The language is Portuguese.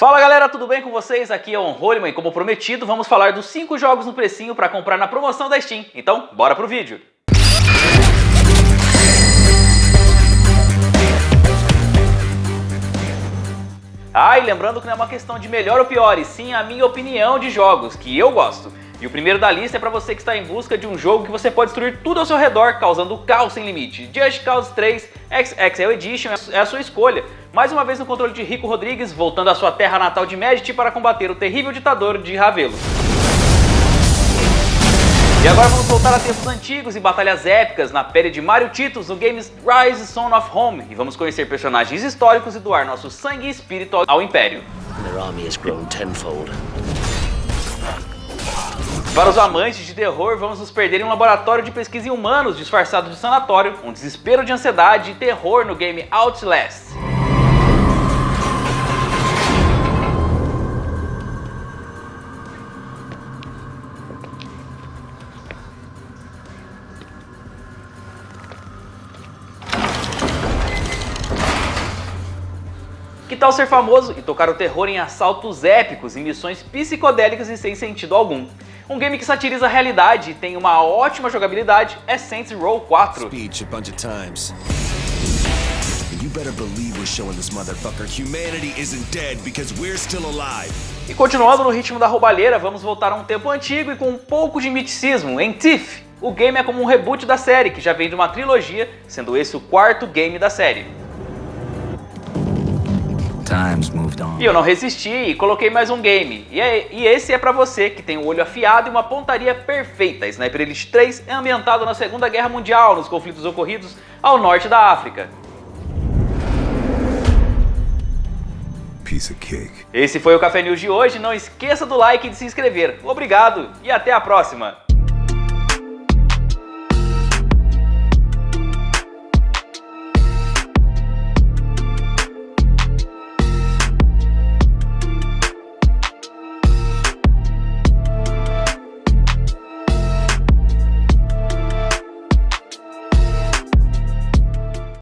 Fala galera, tudo bem com vocês? Aqui é o Onroleman e como prometido, vamos falar dos 5 jogos no precinho para comprar na promoção da Steam. Então, bora pro vídeo! Ah, e lembrando que não é uma questão de melhor ou pior, e sim a minha opinião de jogos, que eu gosto. E o primeiro da lista é para você que está em busca de um jogo que você pode destruir tudo ao seu redor, causando caos sem limite. Just Cause 3 XXL Edition é a sua escolha. Mais uma vez no controle de Rico Rodrigues, voltando à sua terra natal de Medici para combater o terrível ditador de Ravelo. E agora vamos voltar a tempos antigos e batalhas épicas na pele de Mario Titus no games Rise Son of Home e vamos conhecer personagens históricos e doar nosso sangue e espírito ao Império. Para os amantes de terror, vamos nos perder em um laboratório de pesquisa em humanos disfarçado de sanatório, um desespero de ansiedade e terror no game Outlast. Que tal ser famoso e tocar o terror em assaltos épicos e missões psicodélicas e sem sentido algum? Um game que satiriza a realidade e tem uma ótima jogabilidade é Saints Row 4. Speech a bunch of times. You better believe we're showing this motherfucker humanity isn't dead because we're still alive. E continuando no ritmo da roubalheira, vamos voltar a um tempo antigo e com um pouco de miticismo em Thief. O game é como um reboot da série, que já vem de uma trilogia, sendo esse o quarto game da série. E eu não resisti e coloquei mais um game. E, é, e esse é pra você que tem o um olho afiado e uma pontaria perfeita. Sniper Elite 3 é ambientado na Segunda Guerra Mundial, nos conflitos ocorridos ao norte da África. Esse foi o Café News de hoje. Não esqueça do like e de se inscrever. Obrigado e até a próxima!